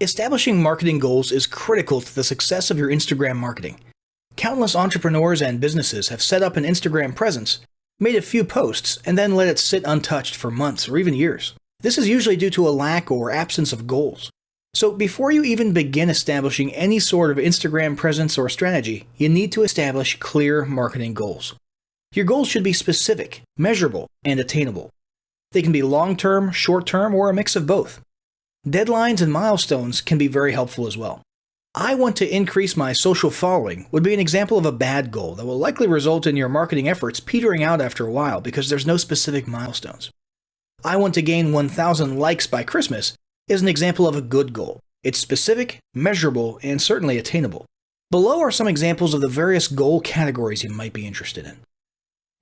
Establishing marketing goals is critical to the success of your Instagram marketing. Countless entrepreneurs and businesses have set up an Instagram presence, made a few posts, and then let it sit untouched for months or even years. This is usually due to a lack or absence of goals. So before you even begin establishing any sort of Instagram presence or strategy, you need to establish clear marketing goals. Your goals should be specific, measurable, and attainable. They can be long-term, short-term, or a mix of both. Deadlines and milestones can be very helpful as well. I want to increase my social following would be an example of a bad goal that will likely result in your marketing efforts petering out after a while because there's no specific milestones. I want to gain 1,000 likes by Christmas is an example of a good goal. It's specific, measurable, and certainly attainable. Below are some examples of the various goal categories you might be interested in.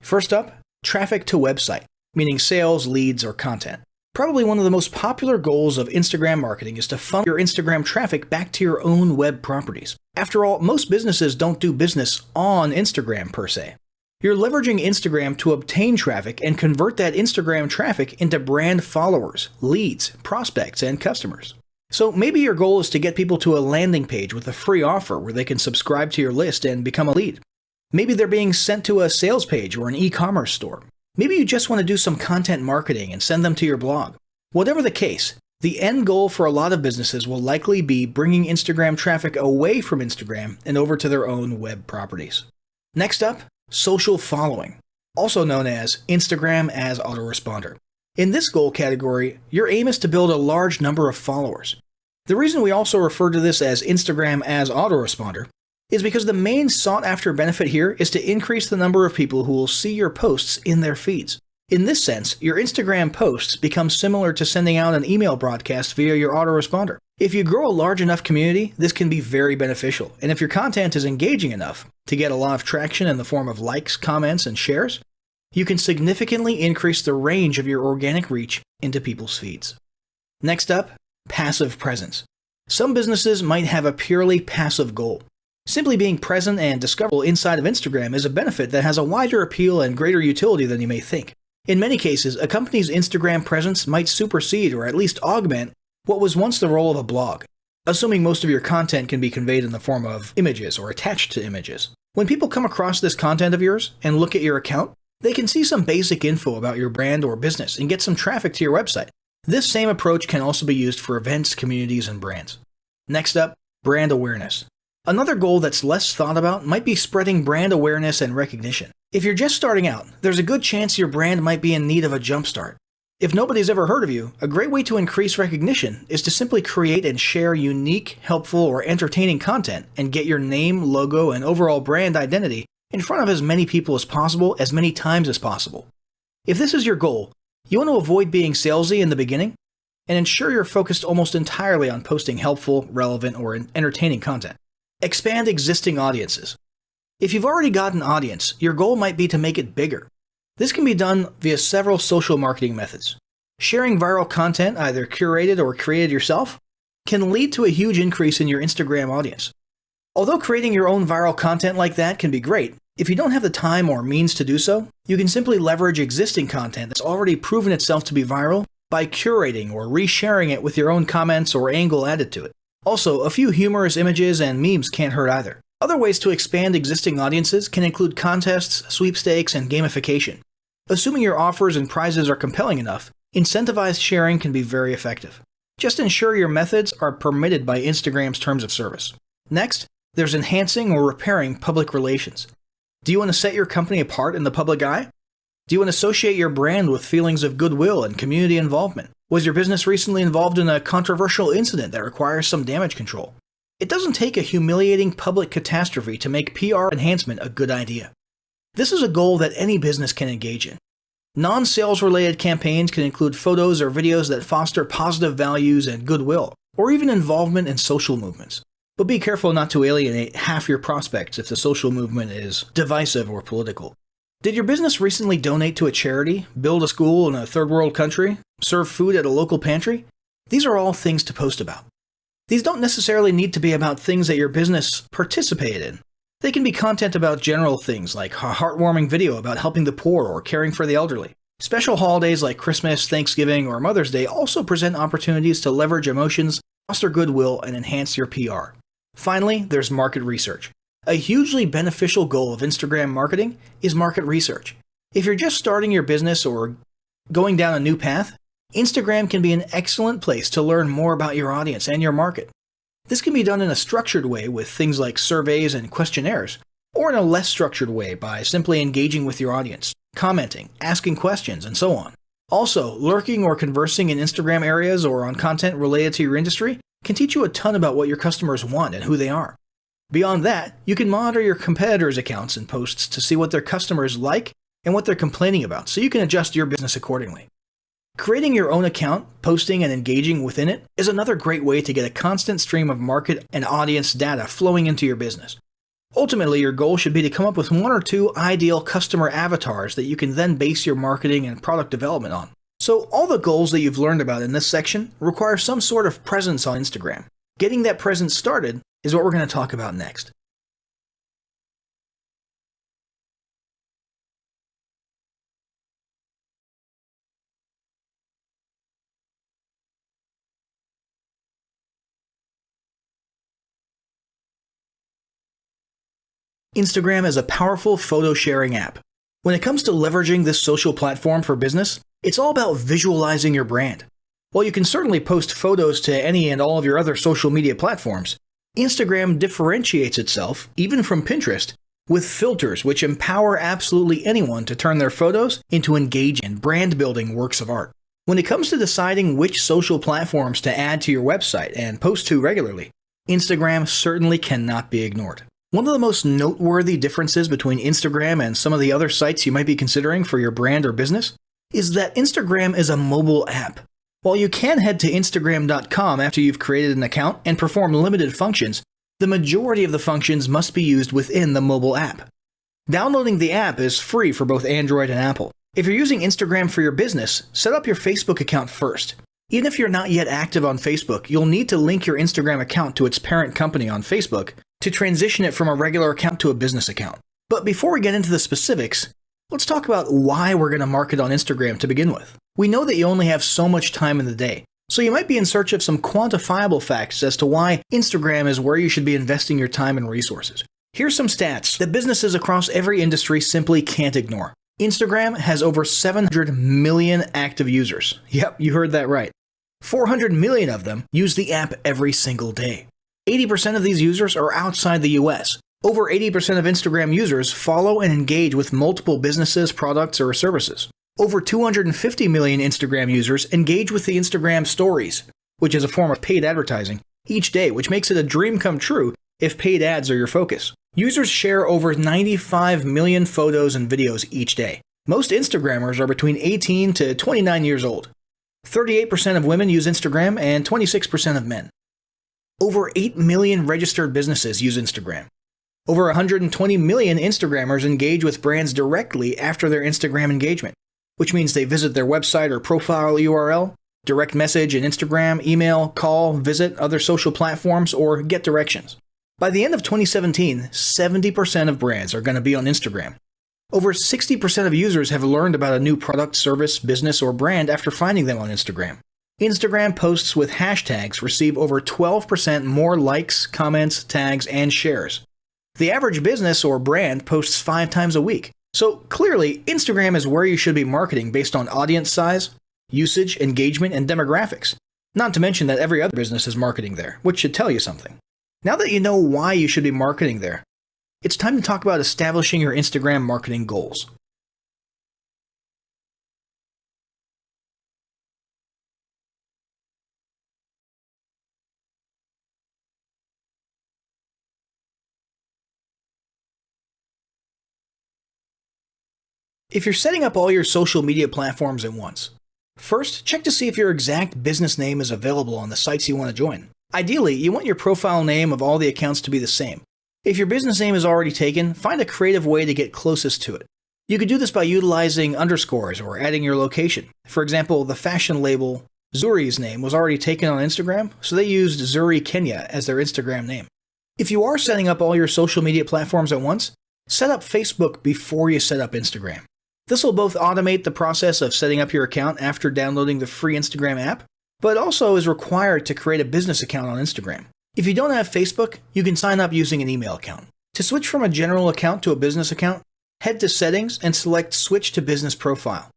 First up, traffic to website, meaning sales, leads, or content. Probably one of the most popular goals of Instagram marketing is to funnel your Instagram traffic back to your own web properties. After all, most businesses don't do business on Instagram per se. You're leveraging Instagram to obtain traffic and convert that Instagram traffic into brand followers, leads, prospects, and customers. So maybe your goal is to get people to a landing page with a free offer where they can subscribe to your list and become a lead. Maybe they're being sent to a sales page or an e-commerce store. Maybe you just want to do some content marketing and send them to your blog. Whatever the case, the end goal for a lot of businesses will likely be bringing Instagram traffic away from Instagram and over to their own web properties. Next up, social following, also known as Instagram as autoresponder. In this goal category, your aim is to build a large number of followers. The reason we also refer to this as Instagram as autoresponder is because the main sought after benefit here is to increase the number of people who will see your posts in their feeds. In this sense, your Instagram posts become similar to sending out an email broadcast via your autoresponder. If you grow a large enough community, this can be very beneficial, and if your content is engaging enough to get a lot of traction in the form of likes, comments, and shares, you can significantly increase the range of your organic reach into people's feeds. Next up, passive presence. Some businesses might have a purely passive goal, Simply being present and discoverable inside of Instagram is a benefit that has a wider appeal and greater utility than you may think. In many cases, a company's Instagram presence might supersede or at least augment what was once the role of a blog, assuming most of your content can be conveyed in the form of images or attached to images. When people come across this content of yours and look at your account, they can see some basic info about your brand or business and get some traffic to your website. This same approach can also be used for events, communities, and brands. Next up, brand awareness. Another goal that's less thought about might be spreading brand awareness and recognition. If you're just starting out, there's a good chance your brand might be in need of a jumpstart. If nobody's ever heard of you, a great way to increase recognition is to simply create and share unique, helpful, or entertaining content and get your name, logo, and overall brand identity in front of as many people as possible as many times as possible. If this is your goal, you want to avoid being salesy in the beginning and ensure you're focused almost entirely on posting helpful, relevant, or entertaining content. Expand existing audiences. If you've already got an audience, your goal might be to make it bigger. This can be done via several social marketing methods. Sharing viral content, either curated or created yourself, can lead to a huge increase in your Instagram audience. Although creating your own viral content like that can be great, if you don't have the time or means to do so, you can simply leverage existing content that's already proven itself to be viral by curating or resharing it with your own comments or angle added to it. Also, a few humorous images and memes can't hurt either. Other ways to expand existing audiences can include contests, sweepstakes, and gamification. Assuming your offers and prizes are compelling enough, incentivized sharing can be very effective. Just ensure your methods are permitted by Instagram's terms of service. Next, there's enhancing or repairing public relations. Do you want to set your company apart in the public eye? Do you want to associate your brand with feelings of goodwill and community involvement? Was your business recently involved in a controversial incident that requires some damage control? It doesn't take a humiliating public catastrophe to make PR enhancement a good idea. This is a goal that any business can engage in. Non-sales related campaigns can include photos or videos that foster positive values and goodwill, or even involvement in social movements. But be careful not to alienate half your prospects if the social movement is divisive or political. Did your business recently donate to a charity, build a school in a third world country, serve food at a local pantry? These are all things to post about. These don't necessarily need to be about things that your business participated in. They can be content about general things like a heartwarming video about helping the poor or caring for the elderly. Special holidays like Christmas, Thanksgiving, or Mother's Day also present opportunities to leverage emotions foster goodwill, and enhance your PR. Finally, there's market research. A hugely beneficial goal of Instagram marketing is market research. If you're just starting your business or going down a new path, Instagram can be an excellent place to learn more about your audience and your market. This can be done in a structured way with things like surveys and questionnaires, or in a less structured way by simply engaging with your audience, commenting, asking questions, and so on. Also, lurking or conversing in Instagram areas or on content related to your industry can teach you a ton about what your customers want and who they are. Beyond that, you can monitor your competitors' accounts and posts to see what their customers like and what they're complaining about so you can adjust your business accordingly. Creating your own account, posting and engaging within it is another great way to get a constant stream of market and audience data flowing into your business. Ultimately, your goal should be to come up with one or two ideal customer avatars that you can then base your marketing and product development on. So all the goals that you've learned about in this section require some sort of presence on Instagram. Getting that presence started is what we're going to talk about next. Instagram is a powerful photo sharing app. When it comes to leveraging this social platform for business, it's all about visualizing your brand. While you can certainly post photos to any and all of your other social media platforms, Instagram differentiates itself, even from Pinterest, with filters which empower absolutely anyone to turn their photos into engaging, brand building works of art. When it comes to deciding which social platforms to add to your website and post to regularly, Instagram certainly cannot be ignored. One of the most noteworthy differences between Instagram and some of the other sites you might be considering for your brand or business is that Instagram is a mobile app. While you can head to Instagram.com after you've created an account and perform limited functions, the majority of the functions must be used within the mobile app. Downloading the app is free for both Android and Apple. If you're using Instagram for your business, set up your Facebook account first. Even if you're not yet active on Facebook, you'll need to link your Instagram account to its parent company on Facebook to transition it from a regular account to a business account. But before we get into the specifics, let's talk about why we're going to market on Instagram to begin with. We know that you only have so much time in the day, so you might be in search of some quantifiable facts as to why Instagram is where you should be investing your time and resources. Here's some stats that businesses across every industry simply can't ignore. Instagram has over 700 million active users. Yep, you heard that right. 400 million of them use the app every single day. 80% of these users are outside the US. Over 80% of Instagram users follow and engage with multiple businesses, products, or services. Over 250 million Instagram users engage with the Instagram Stories, which is a form of paid advertising, each day, which makes it a dream come true if paid ads are your focus. Users share over 95 million photos and videos each day. Most Instagrammers are between 18 to 29 years old. 38% of women use Instagram and 26% of men. Over 8 million registered businesses use Instagram. Over 120 million Instagrammers engage with brands directly after their Instagram engagement, which means they visit their website or profile URL, direct message in Instagram, email, call, visit other social platforms, or get directions. By the end of 2017, 70% of brands are going to be on Instagram. Over 60% of users have learned about a new product, service, business, or brand after finding them on Instagram. Instagram posts with hashtags receive over 12% more likes, comments, tags, and shares. The average business or brand posts five times a week. So clearly, Instagram is where you should be marketing based on audience size, usage, engagement, and demographics. Not to mention that every other business is marketing there, which should tell you something. Now that you know why you should be marketing there, it's time to talk about establishing your Instagram marketing goals. If you're setting up all your social media platforms at once, first check to see if your exact business name is available on the sites you want to join. Ideally, you want your profile name of all the accounts to be the same. If your business name is already taken, find a creative way to get closest to it. You could do this by utilizing underscores or adding your location. For example, the fashion label Zuri's name was already taken on Instagram, so they used Zuri Kenya as their Instagram name. If you are setting up all your social media platforms at once, set up Facebook before you set up Instagram. This will both automate the process of setting up your account after downloading the free Instagram app, but also is required to create a business account on Instagram. If you don't have Facebook, you can sign up using an email account. To switch from a general account to a business account, head to Settings and select Switch to Business Profile.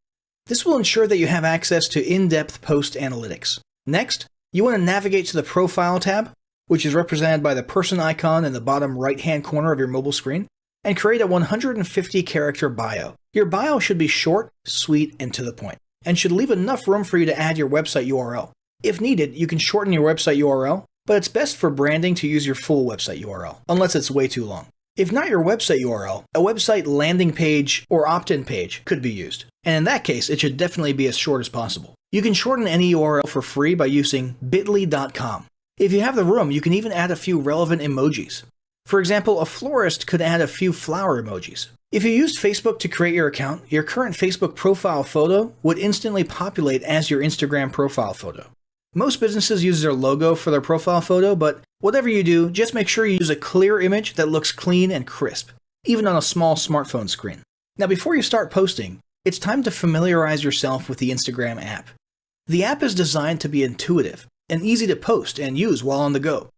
This will ensure that you have access to in-depth post analytics. Next, you want to navigate to the Profile tab, which is represented by the person icon in the bottom right-hand corner of your mobile screen, and create a 150 character bio. Your bio should be short, sweet, and to the point, and should leave enough room for you to add your website URL. If needed, you can shorten your website URL, but it's best for branding to use your full website URL, unless it's way too long. If not your website URL, a website landing page or opt-in page could be used. And in that case, it should definitely be as short as possible. You can shorten any URL for free by using bit.ly.com. If you have the room, you can even add a few relevant emojis. For example, a florist could add a few flower emojis. If you used Facebook to create your account, your current Facebook profile photo would instantly populate as your Instagram profile photo. Most businesses use their logo for their profile photo, but whatever you do, just make sure you use a clear image that looks clean and crisp, even on a small smartphone screen. Now before you start posting, it's time to familiarize yourself with the Instagram app. The app is designed to be intuitive and easy to post and use while on the go.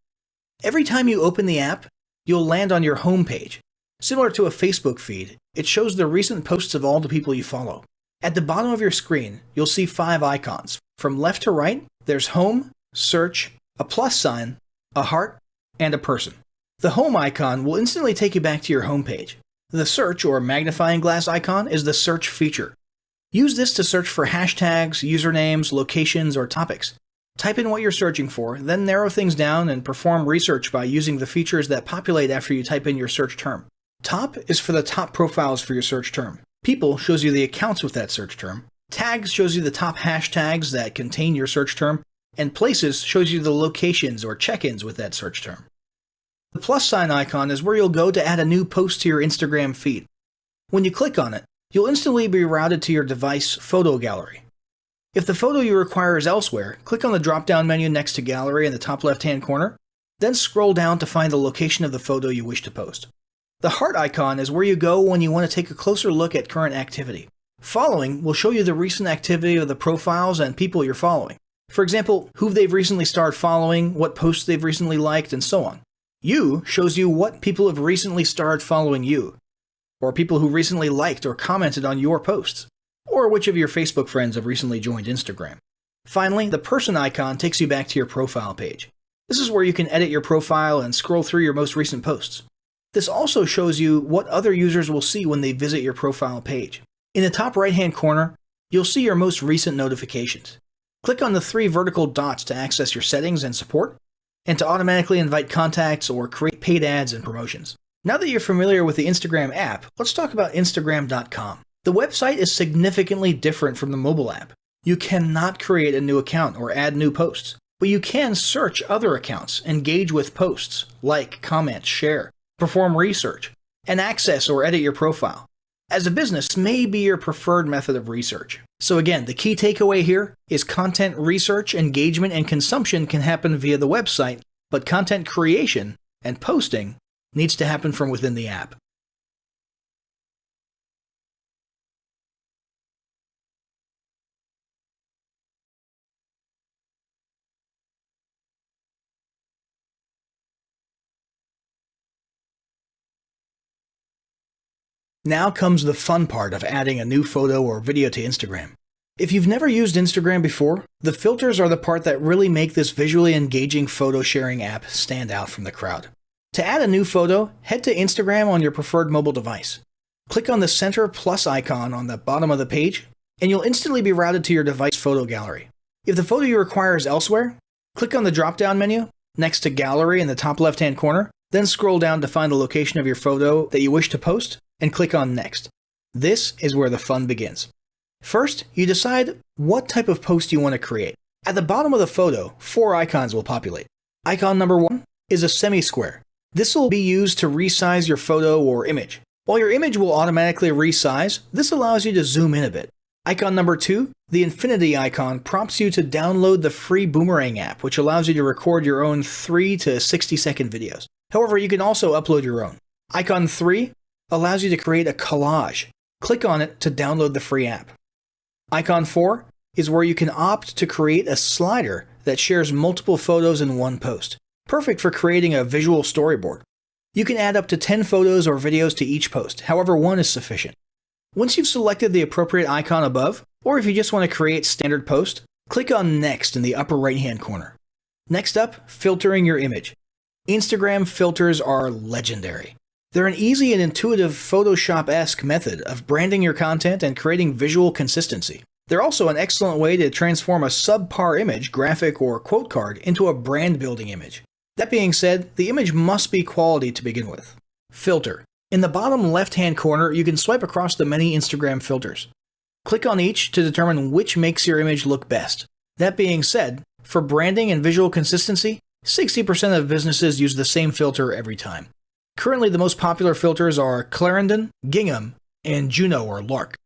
Every time you open the app, you'll land on your home page. Similar to a Facebook feed, it shows the recent posts of all the people you follow. At the bottom of your screen, you'll see five icons. From left to right, there's Home, Search, a plus sign, a heart, and a person. The Home icon will instantly take you back to your home page. The Search or magnifying glass icon is the search feature. Use this to search for hashtags, usernames, locations, or topics. Type in what you're searching for, then narrow things down and perform research by using the features that populate after you type in your search term. Top is for the top profiles for your search term. People shows you the accounts with that search term. Tags shows you the top hashtags that contain your search term. And Places shows you the locations or check-ins with that search term. The plus sign icon is where you'll go to add a new post to your Instagram feed. When you click on it, you'll instantly be routed to your device photo gallery. If the photo you require is elsewhere, click on the drop-down menu next to Gallery in the top left-hand corner, then scroll down to find the location of the photo you wish to post. The heart icon is where you go when you want to take a closer look at current activity. Following will show you the recent activity of the profiles and people you're following. For example, who they've recently started following, what posts they've recently liked, and so on. You shows you what people have recently started following you, or people who recently liked or commented on your posts, or which of your Facebook friends have recently joined Instagram. Finally, the person icon takes you back to your profile page. This is where you can edit your profile and scroll through your most recent posts. This also shows you what other users will see when they visit your profile page. In the top right hand corner, you'll see your most recent notifications. Click on the three vertical dots to access your settings and support, and to automatically invite contacts or create paid ads and promotions. Now that you're familiar with the Instagram app, let's talk about Instagram.com. The website is significantly different from the mobile app. You cannot create a new account or add new posts, but you can search other accounts, engage with posts, like, comment, share, perform research, and access or edit your profile. As a business may be your preferred method of research. So again, the key takeaway here is content research, engagement, and consumption can happen via the website, but content creation and posting needs to happen from within the app. Now comes the fun part of adding a new photo or video to Instagram. If you've never used Instagram before, the filters are the part that really make this visually engaging photo sharing app stand out from the crowd. To add a new photo, head to Instagram on your preferred mobile device. Click on the center plus icon on the bottom of the page, and you'll instantly be routed to your device photo gallery. If the photo you require is elsewhere, click on the drop-down menu next to Gallery in the top left-hand corner, then scroll down to find the location of your photo that you wish to post, and click on Next. This is where the fun begins. First, you decide what type of post you want to create. At the bottom of the photo, four icons will populate. Icon number one is a semi-square. This will be used to resize your photo or image. While your image will automatically resize, this allows you to zoom in a bit. Icon number two, the infinity icon prompts you to download the free Boomerang app, which allows you to record your own 3 to 60 second videos. However, you can also upload your own. Icon 3 allows you to create a collage. Click on it to download the free app. Icon 4 is where you can opt to create a slider that shares multiple photos in one post, perfect for creating a visual storyboard. You can add up to 10 photos or videos to each post, however one is sufficient. Once you've selected the appropriate icon above, or if you just want to create standard post, click on Next in the upper right hand corner. Next up, filtering your image. Instagram filters are legendary. They're an easy and intuitive Photoshop-esque method of branding your content and creating visual consistency. They're also an excellent way to transform a subpar image, graphic, or quote card into a brand building image. That being said, the image must be quality to begin with. Filter. In the bottom left-hand corner, you can swipe across the many Instagram filters. Click on each to determine which makes your image look best. That being said, for branding and visual consistency, 60% of businesses use the same filter every time. Currently, the most popular filters are Clarendon, Gingham, and Juno or Lark.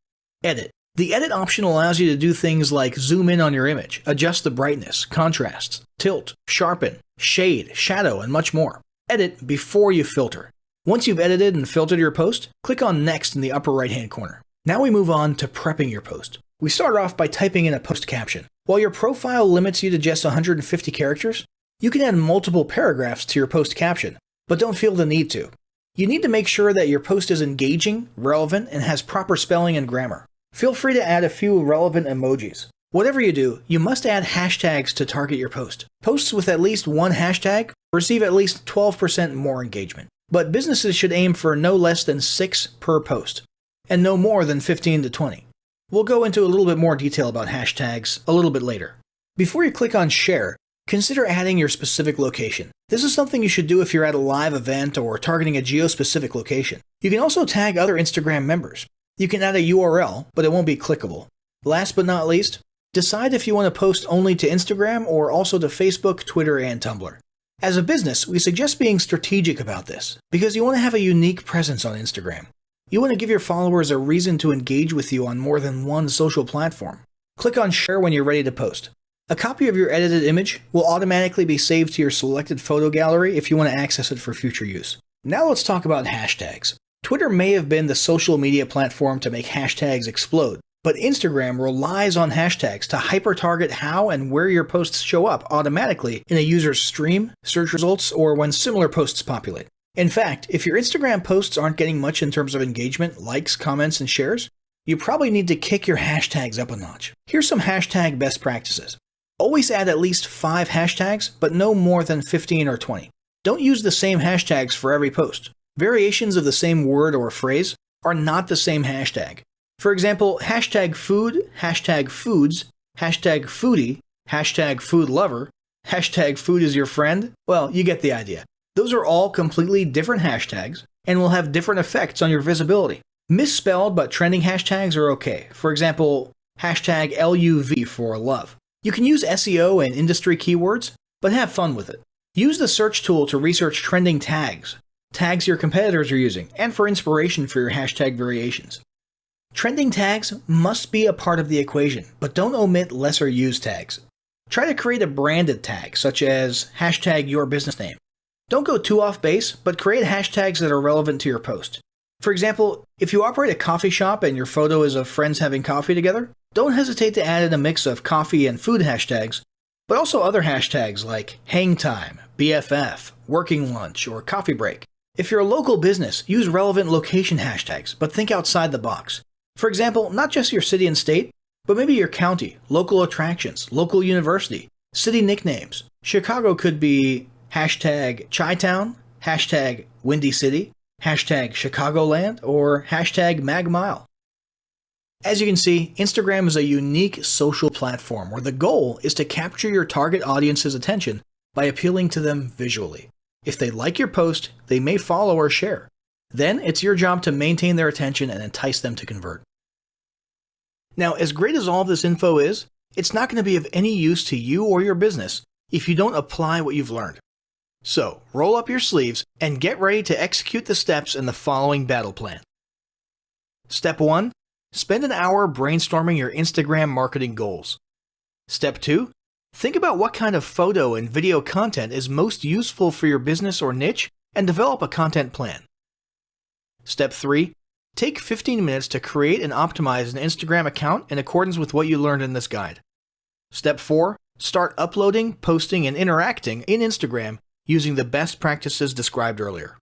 Edit. The edit option allows you to do things like zoom in on your image, adjust the brightness, contrast, tilt, sharpen, shade, shadow, and much more. Edit before you filter. Once you've edited and filtered your post, click on Next in the upper right hand corner. Now we move on to prepping your post. We start off by typing in a post caption. While your profile limits you to just 150 characters, you can add multiple paragraphs to your post caption, but don't feel the need to. You need to make sure that your post is engaging, relevant, and has proper spelling and grammar. Feel free to add a few relevant emojis. Whatever you do, you must add hashtags to target your post. Posts with at least one hashtag receive at least 12% more engagement. But businesses should aim for no less than 6 per post, and no more than 15 to 20. We'll go into a little bit more detail about hashtags a little bit later. Before you click on share, consider adding your specific location. This is something you should do if you're at a live event or targeting a geo-specific location. You can also tag other Instagram members. You can add a URL, but it won't be clickable. Last but not least, decide if you want to post only to Instagram or also to Facebook, Twitter, and Tumblr. As a business, we suggest being strategic about this, because you want to have a unique presence on Instagram. You want to give your followers a reason to engage with you on more than one social platform. Click on share when you're ready to post. A copy of your edited image will automatically be saved to your selected photo gallery if you want to access it for future use. Now let's talk about hashtags. Twitter may have been the social media platform to make hashtags explode, but Instagram relies on hashtags to hyper-target how and where your posts show up automatically in a user's stream, search results, or when similar posts populate. In fact, if your Instagram posts aren't getting much in terms of engagement, likes, comments, and shares, you probably need to kick your hashtags up a notch. Here's some hashtag best practices. Always add at least 5 hashtags, but no more than 15 or 20. Don't use the same hashtags for every post. Variations of the same word or phrase are not the same hashtag. For example, hashtag food, hashtag foods, hashtag foodie, hashtag food lover, hashtag food is your friend. Well, you get the idea. Those are all completely different hashtags and will have different effects on your visibility. Misspelled but trending hashtags are okay. For example, hashtag LUV for love. You can use SEO and industry keywords, but have fun with it. Use the search tool to research trending tags, tags your competitors are using, and for inspiration for your hashtag variations. Trending tags must be a part of the equation, but don't omit lesser used tags. Try to create a branded tag, such as hashtag your business name. Don't go too off base, but create hashtags that are relevant to your post. For example, if you operate a coffee shop and your photo is of friends having coffee together, don't hesitate to add in a mix of coffee and food hashtags, but also other hashtags like hang time, BFF, working lunch, or coffee break. If you're a local business, use relevant location hashtags, but think outside the box. For example, not just your city and state, but maybe your county, local attractions, local university, city nicknames. Chicago could be hashtag Chi-Town, hashtag Windy City, hashtag Chicagoland, or hashtag MagMile. As you can see, Instagram is a unique social platform where the goal is to capture your target audience's attention by appealing to them visually. If they like your post, they may follow or share. Then it's your job to maintain their attention and entice them to convert. Now, as great as all this info is, it's not going to be of any use to you or your business if you don't apply what you've learned. So, roll up your sleeves and get ready to execute the steps in the following battle plan. Step 1 Spend an hour brainstorming your Instagram marketing goals. Step 2. Think about what kind of photo and video content is most useful for your business or niche and develop a content plan. Step 3. Take 15 minutes to create and optimize an Instagram account in accordance with what you learned in this guide. Step 4. Start uploading, posting, and interacting in Instagram using the best practices described earlier.